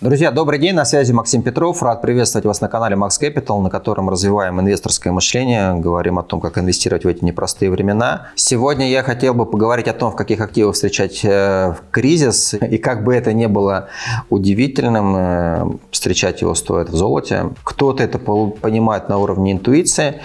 Друзья, добрый день, на связи Максим Петров. Рад приветствовать вас на канале Max Capital, на котором развиваем инвесторское мышление, говорим о том, как инвестировать в эти непростые времена. Сегодня я хотел бы поговорить о том, в каких активах встречать э, кризис, и как бы это ни было удивительным, э, встречать его стоит в золоте. Кто-то это понимает на уровне интуиции,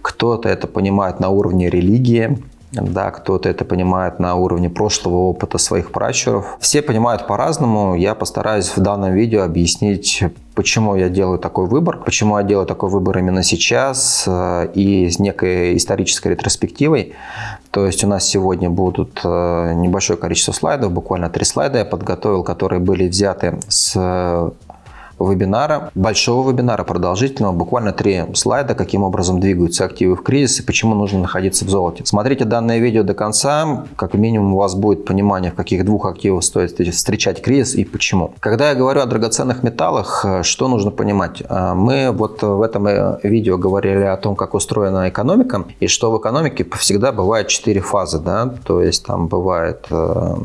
кто-то это понимает на уровне религии, да, кто-то это понимает на уровне прошлого опыта своих пращуров. Все понимают по-разному. Я постараюсь в данном видео объяснить, почему я делаю такой выбор, почему я делаю такой выбор именно сейчас э, и с некой исторической ретроспективой. То есть у нас сегодня будут э, небольшое количество слайдов, буквально три слайда я подготовил, которые были взяты с вебинара, большого вебинара, продолжительного, буквально три слайда, каким образом двигаются активы в кризис и почему нужно находиться в золоте. Смотрите данное видео до конца, как минимум у вас будет понимание, в каких двух активах стоит встречать кризис и почему. Когда я говорю о драгоценных металлах, что нужно понимать? А, мы вот в этом э, видео говорили о том, как устроена экономика, и что в экономике всегда бывает четыре фазы, да, то есть там бывает э,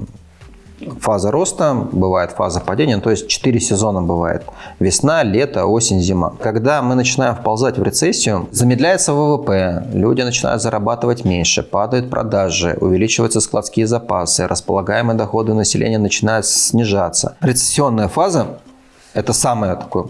фаза роста, бывает фаза падения, то есть 4 сезона бывает. Весна, лето, осень, зима. Когда мы начинаем вползать в рецессию, замедляется ВВП, люди начинают зарабатывать меньше, падают продажи, увеличиваются складские запасы, располагаемые доходы населения начинают снижаться. Рецессионная фаза – это самое такое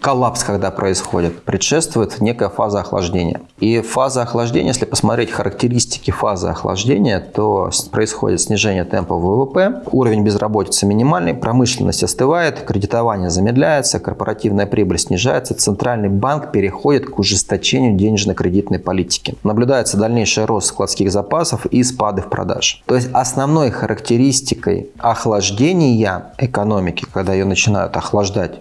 коллапс, когда происходит, предшествует некая фаза охлаждения. И фаза охлаждения, если посмотреть характеристики фазы охлаждения, то происходит снижение темпа ВВП, уровень безработицы минимальный, промышленность остывает, кредитование замедляется, корпоративная прибыль снижается, центральный банк переходит к ужесточению денежно-кредитной политики. Наблюдается дальнейший рост складских запасов и спады в продаж. То есть основной характеристикой охлаждения экономики, когда ее начинают охлаждать,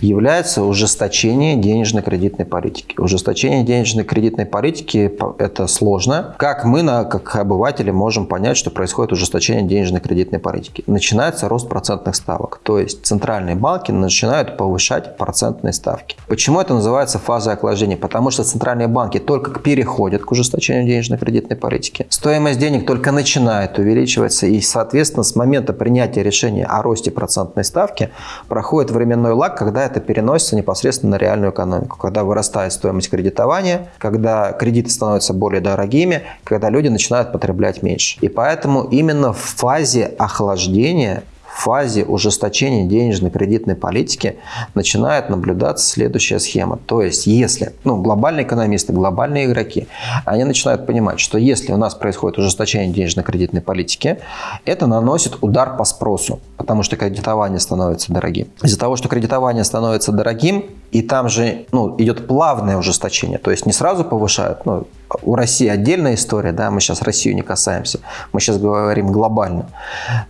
является ужесточение денежно-кредитной политики. Ужесточение денежно-кредитной политики – это сложно. Как мы, как обыватели, можем понять, что происходит ужесточение денежно-кредитной политики? Начинается рост процентных ставок. То есть центральные банки начинают повышать процентные ставки. Почему это называется фазой охлаждения? Потому что центральные банки только переходят к ужесточению денежно-кредитной политики. Стоимость денег только начинает увеличиваться. И, соответственно, с момента принятия решения о росте процентной ставки проходит временной лаг, когда это переносится непосредственно на реальную экономику, когда вырастает стоимость кредитования, когда кредиты становятся более дорогими, когда люди начинают потреблять меньше. И поэтому именно в фазе охлаждения фазе ужесточения денежно-кредитной политики начинает наблюдаться следующая схема. То есть, если ну, глобальные экономисты, глобальные игроки, они начинают понимать, что если у нас происходит ужесточение денежно-кредитной политики, это наносит удар по спросу, потому что кредитование становится дорогим. Из-за того, что кредитование становится дорогим, и там же ну, идет плавное ужесточение, то есть не сразу повышают, ну, у России отдельная история, да, мы сейчас Россию не касаемся, мы сейчас говорим глобально.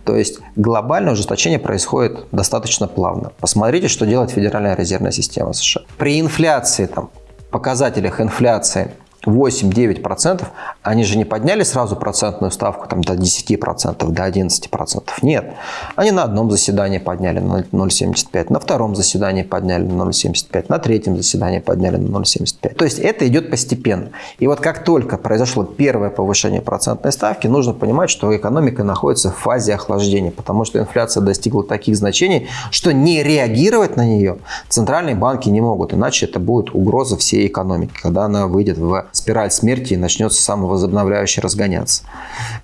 То есть глобальное ужесточение происходит достаточно плавно. Посмотрите, что делает Федеральная резервная система США. При инфляции, там, показателях инфляции 8-9%, они же не подняли сразу процентную ставку там, до 10%, до 11%. Нет. Они на одном заседании подняли на 0,75, на втором заседании подняли на 0,75, на третьем заседании подняли на 0,75. То есть это идет постепенно. И вот как только произошло первое повышение процентной ставки, нужно понимать, что экономика находится в фазе охлаждения, потому что инфляция достигла таких значений, что не реагировать на нее центральные банки не могут, иначе это будет угроза всей экономики, когда она выйдет в спираль смерти и начнется самовозобновляюще разгоняться.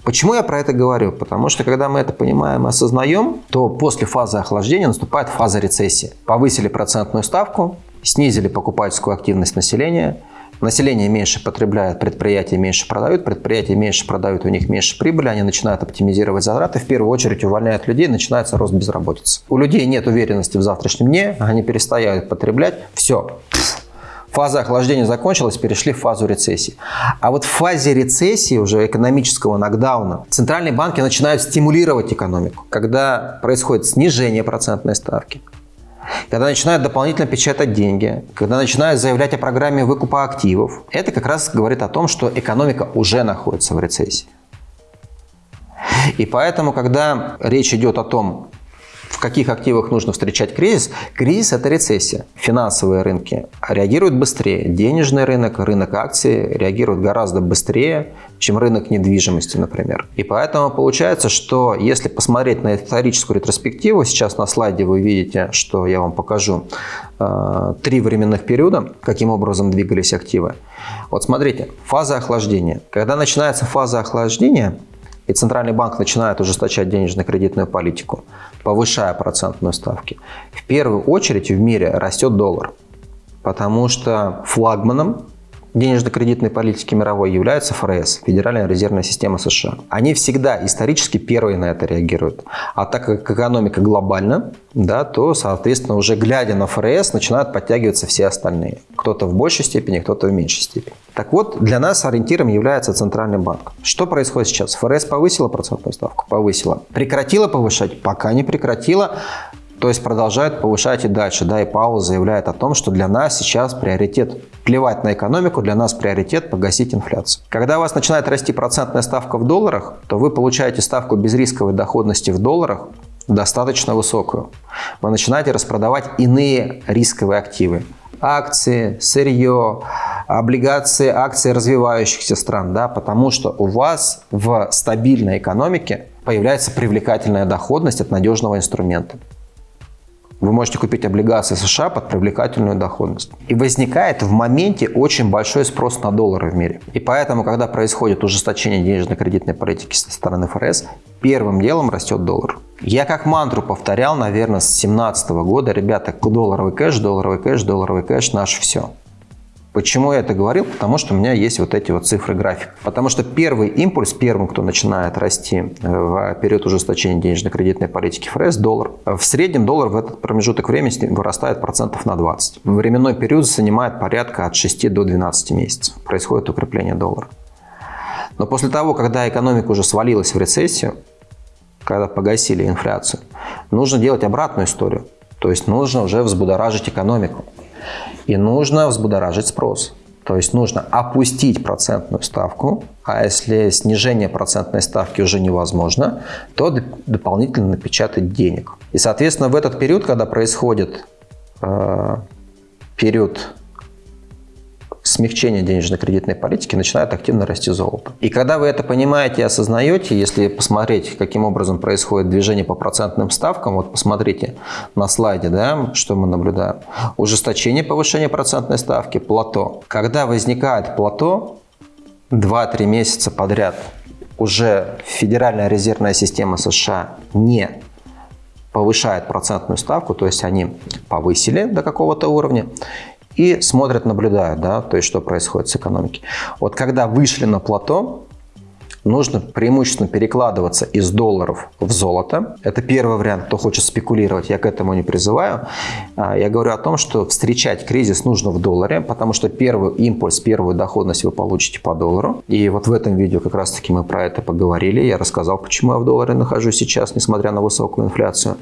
Почему я про это говорю? Потому что когда мы это понимаем и осознаем, то после фазы охлаждения наступает фаза рецессии. Повысили процентную ставку, снизили покупательскую активность населения, Население меньше потребляет, предприятия меньше продают, предприятия меньше продают, у них меньше прибыли, они начинают оптимизировать затраты, в первую очередь увольняют людей, начинается рост безработицы. У людей нет уверенности в завтрашнем дне, они перестают потреблять, все, Фаза охлаждения закончилась, перешли в фазу рецессии. А вот в фазе рецессии, уже экономического нокдауна, центральные банки начинают стимулировать экономику. Когда происходит снижение процентной ставки, когда начинают дополнительно печатать деньги, когда начинают заявлять о программе выкупа активов, это как раз говорит о том, что экономика уже находится в рецессии. И поэтому, когда речь идет о том, в каких активах нужно встречать кризис? Кризис – это рецессия. Финансовые рынки реагируют быстрее. Денежный рынок, рынок акций реагирует гораздо быстрее, чем рынок недвижимости, например. И поэтому получается, что если посмотреть на историческую ретроспективу, сейчас на слайде вы видите, что я вам покажу, э, три временных периода, каким образом двигались активы. Вот смотрите, фаза охлаждения. Когда начинается фаза охлаждения, и Центральный банк начинает ужесточать денежно-кредитную политику, повышая процентные ставки, в первую очередь в мире растет доллар. Потому что флагманом денежно-кредитной политики мировой является ФРС, Федеральная резервная система США. Они всегда исторически первые на это реагируют. А так как экономика глобальна, да, то, соответственно, уже глядя на ФРС, начинают подтягиваться все остальные. Кто-то в большей степени, кто-то в меньшей степени. Так вот, для нас ориентиром является Центральный банк. Что происходит сейчас? ФРС повысила процентную ставку? Повысила. Прекратила повышать? Пока не прекратила. То есть продолжает повышать и дальше. Да, и Паул заявляет о том, что для нас сейчас приоритет плевать на экономику, для нас приоритет погасить инфляцию. Когда у вас начинает расти процентная ставка в долларах, то вы получаете ставку безрисковой доходности в долларах достаточно высокую. Вы начинаете распродавать иные рисковые активы. Акции, сырье, облигации, акции развивающихся стран, да, потому что у вас в стабильной экономике появляется привлекательная доходность от надежного инструмента. Вы можете купить облигации США под привлекательную доходность. И возникает в моменте очень большой спрос на доллары в мире. И поэтому, когда происходит ужесточение денежно-кредитной политики со стороны ФРС, первым делом растет доллар. Я как мантру повторял, наверное, с 2017 года, ребята, долларовый кэш, долларовый кэш, долларовый кэш, наше все. Почему я это говорил? Потому что у меня есть вот эти вот цифры график. Потому что первый импульс, первым, кто начинает расти э, в период ужесточения денежно-кредитной политики ФРС, доллар. В среднем доллар в этот промежуток времени вырастает процентов на 20. Временной период занимает порядка от 6 до 12 месяцев. Происходит укрепление доллара. Но после того, когда экономика уже свалилась в рецессию, когда погасили инфляцию, нужно делать обратную историю. То есть нужно уже взбудоражить экономику. И нужно взбудоражить спрос. То есть нужно опустить процентную ставку, а если снижение процентной ставки уже невозможно, то дополнительно напечатать денег. И, соответственно, в этот период, когда происходит э, период смягчения денежно-кредитной политики начинает активно расти золото. И когда вы это понимаете и осознаете, если посмотреть, каким образом происходит движение по процентным ставкам, вот посмотрите на слайде, да, что мы наблюдаем. Ужесточение повышения процентной ставки, плато. Когда возникает плато, 2-3 месяца подряд уже Федеральная резервная система США не повышает процентную ставку, то есть они повысили до какого-то уровня, и смотрят, наблюдают, да, то есть что происходит с экономикой. Вот когда вышли на плато, нужно преимущественно перекладываться из долларов в золото. Это первый вариант, кто хочет спекулировать, я к этому не призываю. А, я говорю о том, что встречать кризис нужно в долларе, потому что первый импульс, первую доходность вы получите по доллару. И вот в этом видео как раз таки мы про это поговорили. Я рассказал, почему я в долларе нахожусь сейчас, несмотря на высокую инфляцию.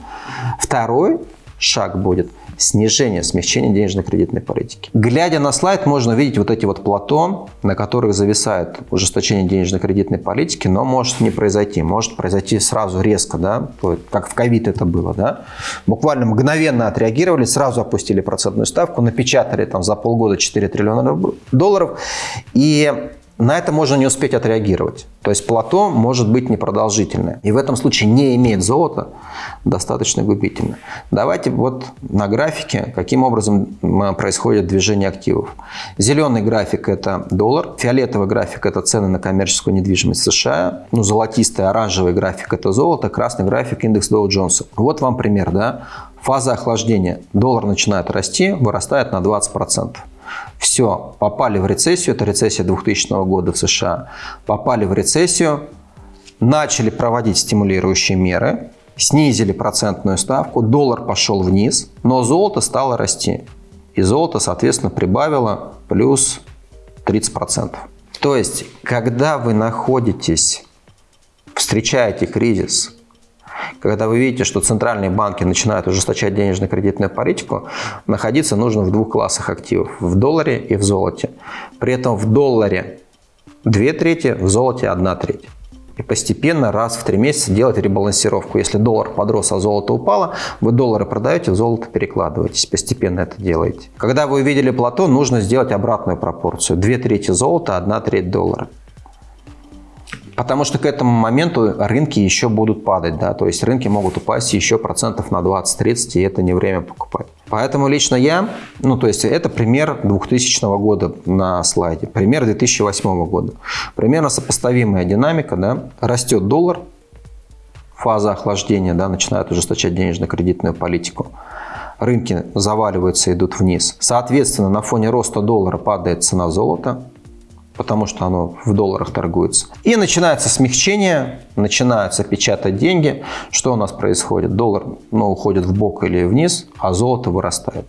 Второй шаг будет снижение, смягчение денежно-кредитной политики. Глядя на слайд, можно увидеть вот эти вот плато, на которых зависает ужесточение денежно-кредитной политики, но может не произойти. Может произойти сразу резко, да, как в ковид это было. Да? Буквально мгновенно отреагировали, сразу опустили процентную ставку, напечатали там за полгода 4 триллиона долларов. И на это можно не успеть отреагировать. То есть плато может быть непродолжительное. И в этом случае не иметь золота достаточно губительно. Давайте вот на графике, каким образом происходит движение активов. Зеленый график – это доллар, фиолетовый график – это цены на коммерческую недвижимость США, ну, золотистый, оранжевый график – это золото, красный график – индекс Доу Джонса. Вот вам пример, да? Фаза охлаждения. Доллар начинает расти, вырастает на 20%. Все, попали в рецессию, это рецессия 2000 года в США, попали в рецессию, начали проводить стимулирующие меры, снизили процентную ставку, доллар пошел вниз, но золото стало расти. И золото, соответственно, прибавило плюс 30%. То есть, когда вы находитесь, встречаете кризис, когда вы видите, что центральные банки начинают ужесточать денежно-кредитную политику, находиться нужно в двух классах активов – в долларе и в золоте. При этом в долларе две трети, в золоте одна треть. и постепенно раз в три месяца делать ребалансировку. Если доллар подрос, а золото упало, вы доллары продаете, в золото перекладываетесь, постепенно это делаете. Когда вы увидели плато, нужно сделать обратную пропорцию. Две трети золота, одна треть доллара. Потому что к этому моменту рынки еще будут падать, да, то есть рынки могут упасть еще процентов на 20-30, и это не время покупать. Поэтому лично я, ну то есть это пример 2000 года на слайде, пример 2008 года. Примерно сопоставимая динамика, да, растет доллар, фаза охлаждения, да, начинает ужесточать денежно-кредитную политику рынки заваливаются, идут вниз. Соответственно, на фоне роста доллара падает цена золота, потому что оно в долларах торгуется. И начинается смягчение, начинаются печатать деньги. Что у нас происходит? Доллар ну, уходит в бок или вниз, а золото вырастает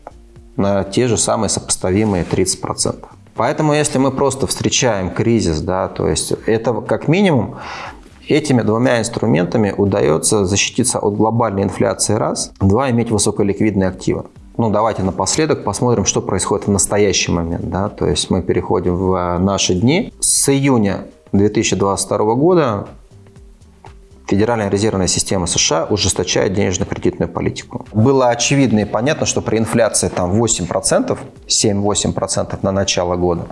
на те же самые сопоставимые 30%. Поэтому если мы просто встречаем кризис, да, то есть это как минимум Этими двумя инструментами удается защититься от глобальной инфляции раз, два иметь высоколиквидные активы ну, давайте напоследок посмотрим, что происходит в настоящий момент. Да? То есть мы переходим в э, наши дни. С июня 2022 года Федеральная резервная система США ужесточает денежно-кредитную политику. Было очевидно и понятно, что при инфляции там 8%, 7-8% на начало года,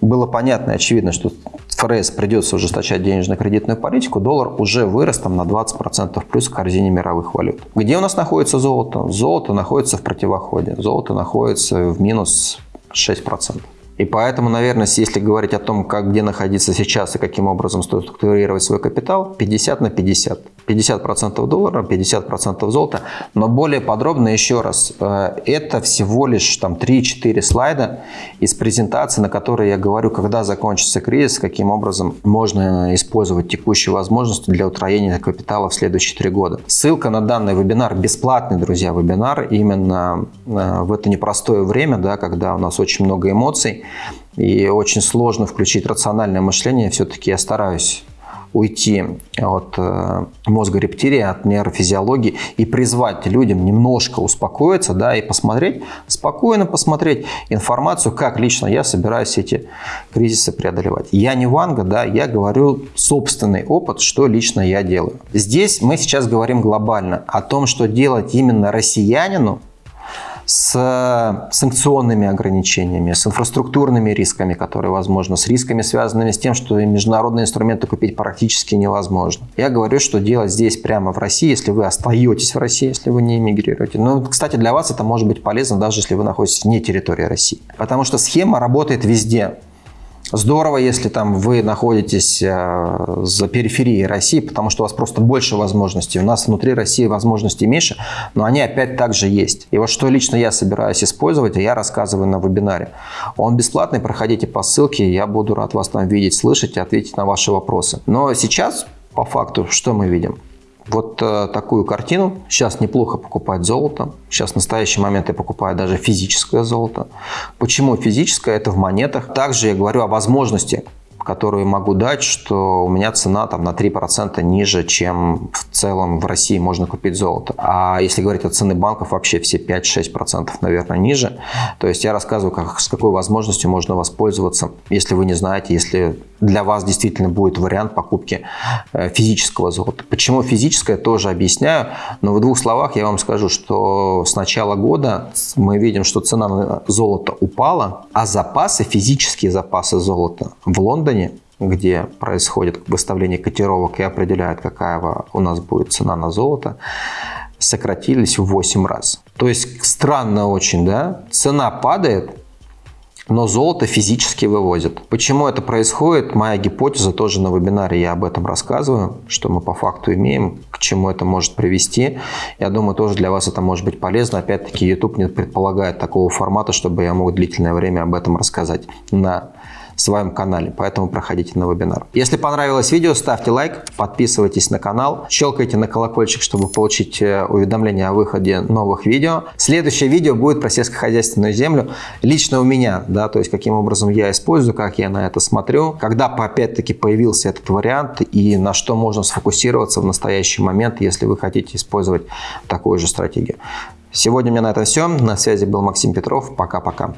было понятно и очевидно, что ФРС придется ужесточать денежно-кредитную политику, доллар уже вырос там на 20% плюс в корзине мировых валют. Где у нас находится золото? Золото находится в противоходе. Золото находится в минус 6%. И поэтому, наверное, если говорить о том, как где находиться сейчас и каким образом стоит структурировать свой капитал, 50 на 50. 50% доллара, 50% золота. Но более подробно еще раз, э, это всего лишь там 3-4 слайда из презентации, на которой я говорю, когда закончится кризис, каким образом можно использовать текущие возможности для утроения капитала в следующие три года. Ссылка на данный вебинар, бесплатный, друзья, вебинар, именно э, в это непростое время, да, когда у нас очень много эмоций и очень сложно включить рациональное мышление, все-таки я стараюсь уйти от э, мозга рептилии, от нейрофизиологии и призвать людям немножко успокоиться да, и посмотреть, спокойно посмотреть информацию, как лично я собираюсь эти кризисы преодолевать. Я не Ванга, да, я говорю собственный опыт, что лично я делаю. Здесь мы сейчас говорим глобально о том, что делать именно россиянину, с санкционными ограничениями, с инфраструктурными рисками, которые возможны, с рисками, связанными с тем, что международные инструменты купить практически невозможно. Я говорю, что делать здесь прямо в России, если вы остаетесь в России, если вы не эмигрируете. Но, кстати, для вас это может быть полезно, даже если вы находитесь вне территории России. Потому что схема работает везде. Здорово, если там вы находитесь э, за периферией России, потому что у вас просто больше возможностей. У нас внутри России возможностей меньше, но они опять также есть. И вот что лично я собираюсь использовать, я рассказываю на вебинаре. Он бесплатный, проходите по ссылке, я буду рад вас там видеть, слышать и ответить на ваши вопросы. Но сейчас, по факту, что мы видим? Вот э, такую картину. Сейчас неплохо покупать золото. Сейчас в настоящий момент я покупаю даже физическое золото. Почему физическое? Это в монетах. Также я говорю о возможности которую могу дать, что у меня цена там на 3% ниже, чем в целом в России можно купить золото. А если говорить о цены банков, вообще все 5-6% наверное ниже. То есть я рассказываю, как, с какой возможностью можно воспользоваться, если вы не знаете, если для вас действительно будет вариант покупки э, физического золота. Почему физическое, тоже объясняю, но в двух словах я вам скажу, что с начала года мы видим, что цена на золото упала, а запасы, физические запасы золота в Лондоне где происходит выставление котировок и определяет, какая у нас будет цена на золото, сократились в 8 раз. То есть странно очень, да? Цена падает, но золото физически вывозят. Почему это происходит? Моя гипотеза тоже на вебинаре я об этом рассказываю, что мы по факту имеем, к чему это может привести. Я думаю, тоже для вас это может быть полезно. Опять-таки, YouTube не предполагает такого формата, чтобы я мог длительное время об этом рассказать на своем канале, поэтому проходите на вебинар. Если понравилось видео, ставьте лайк, подписывайтесь на канал, щелкайте на колокольчик, чтобы получить э, уведомления о выходе новых видео. Следующее видео будет про сельскохозяйственную землю. Лично у меня, да, то есть каким образом я использую, как я на это смотрю, когда опять-таки появился этот вариант и на что можно сфокусироваться в настоящий момент, если вы хотите использовать такую же стратегию. Сегодня у меня на этом все. На связи был Максим Петров. Пока-пока.